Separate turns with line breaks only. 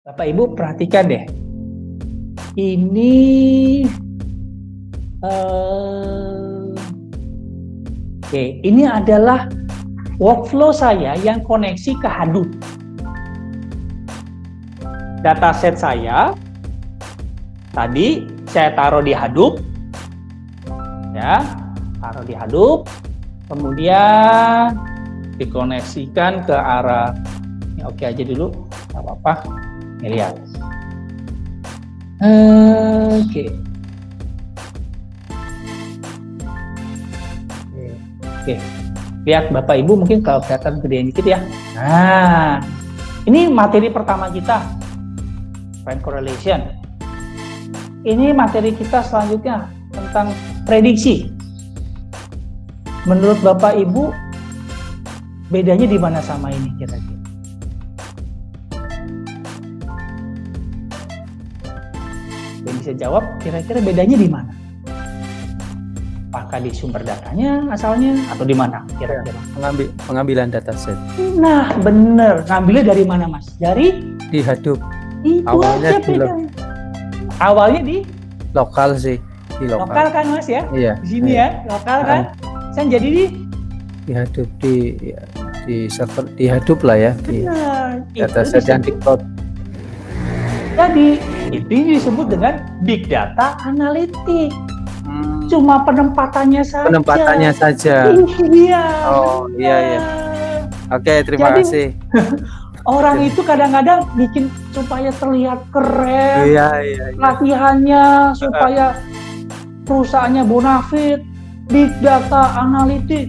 Bapak Ibu perhatikan deh. Ini uh, oke, okay, ini adalah workflow saya yang koneksi ke Hadoop. Dataset saya tadi saya taruh di Hadoop, ya, taruh di Hadoop, kemudian dikoneksikan ke arah ini oke aja dulu, nggak apa-apa. Ini lihat. Oke. Okay. Oke. Lihat Bapak Ibu mungkin kalau kelihatan gedean dikit ya. Nah, ini materi pertama kita. Friend correlation. Ini materi kita selanjutnya tentang prediksi. Menurut Bapak Ibu bedanya di mana sama ini kira-kira? Bisa jawab kira-kira bedanya di mana? Apakah di sumber datanya asalnya atau di mana kira-kira?
Pengambil, pengambilan dataset.
Nah, bener. Ngambilnya dari mana, Mas? Dari?
Di Hadoop.
Itu Awalnya di Awalnya di?
Lokal sih.
Di lokal. Lokal kan, Mas ya?
Iya.
Di sini iya. ya, lokal kan? Saya jadi di?
Di Hadoop di di server di Hadoop lah ya. Di dataset yang di cloud.
Jadi itu disebut dengan big data analitik. Hmm. Cuma penempatannya saja.
Penempatannya saja.
Iya.
Oh iya iya. Oke terima Jadi, kasih.
orang itu kadang-kadang bikin supaya terlihat keren.
Iya iya. iya.
Latihannya supaya perusahaannya bonafit, big data analitik.